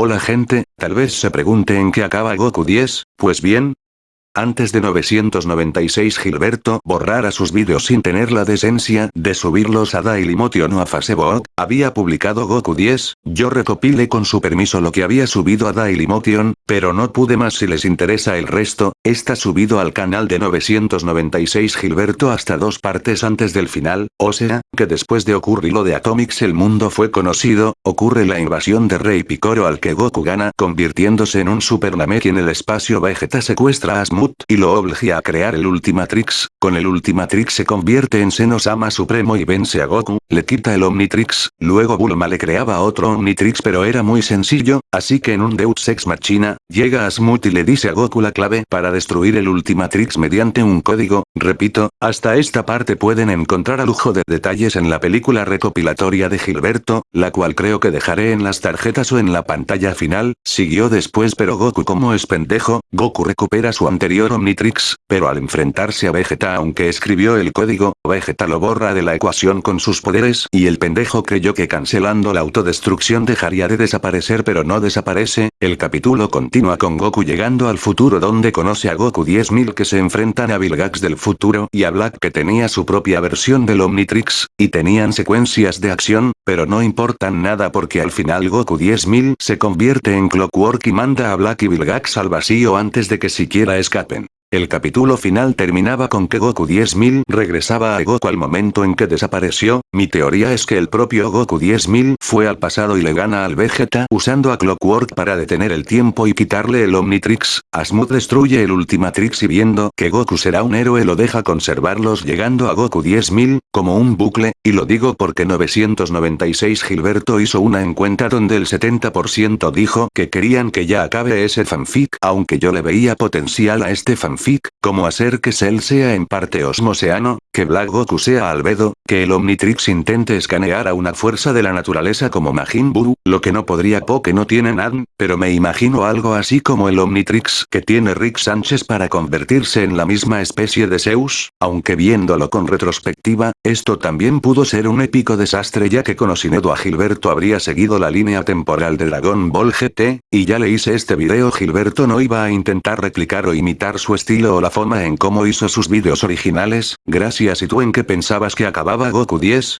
Hola gente, tal vez se pregunte en qué acaba Goku 10, pues bien, antes de 996 Gilberto borrara sus vídeos sin tener la decencia de subirlos a Dailymotion o a Facebook, había publicado Goku 10, yo recopilé con su permiso lo que había subido a Dailymotion, pero no pude más si les interesa el resto, está subido al canal de 996 Gilberto hasta dos partes antes del final, o sea, que después de ocurrir lo de Atomics el mundo fue conocido, ocurre la invasión de Rey Picoro al que Goku gana convirtiéndose en un Super Namek en el espacio Vegeta secuestra a Smooth y lo obliga a crear el Ultimatrix, con el Ultimatrix se convierte en Senosama Supremo y vence a Goku, le quita el Omnitrix, luego Bulma le creaba otro Omnitrix pero era muy sencillo, así que en un Deus Ex Machina, llega a Smooth y le dice a Goku la clave para destruir el Ultimatrix mediante un código, repito, hasta esta parte pueden encontrar a lujo de detalles en la película recopilatoria de Gilberto, la cual creo que dejaré en las tarjetas o en la pantalla final, siguió después pero Goku como es pendejo, Goku recupera su anterior Omnitrix, pero al enfrentarse a Vegeta aunque escribió el código, Vegeta lo borra de la ecuación con sus poderes y el pendejo creyó que cancelando la autodestrucción dejaría de desaparecer pero no desaparece, el capítulo continúa con Goku llegando al futuro donde conoce a Goku 10.000 que se enfrentan a Vilgax del futuro y a Black que tenía su propia versión del Omnitrix, y tenían secuencias de acción, pero no importan nada porque al final Goku 10.000 se convierte en Clockwork y manda a Black y Vilgax al vacío antes de que siquiera escape el capítulo final terminaba con que Goku 10.000 regresaba a Goku al momento en que desapareció, mi teoría es que el propio Goku 10.000 fue al pasado y le gana al Vegeta usando a Clockwork para detener el tiempo y quitarle el Omnitrix, Asmut destruye el Ultimatrix y viendo que Goku será un héroe lo deja conservarlos llegando a Goku 10.000, como un bucle, y lo digo porque 996 Gilberto hizo una encuesta donde el 70% dijo que querían que ya acabe ese fanfic aunque yo le veía potencial a este fanfic fanfic, como hacer que Cell sea en parte osmoseano, que Black Goku sea albedo, que el Omnitrix intente escanear a una fuerza de la naturaleza como Majin Buu, lo que no podría porque no tiene nada, pero me imagino algo así como el Omnitrix que tiene Rick Sánchez para convertirse en la misma especie de Zeus, aunque viéndolo con retrospectiva, esto también pudo ser un épico desastre ya que conociendo a Gilberto habría seguido la línea temporal de Dragon Ball GT, y ya le hice este video Gilberto no iba a intentar replicar o imitar su estilo o la forma en cómo hizo sus vídeos originales, gracias y tú en qué pensabas que acababa Goku 10,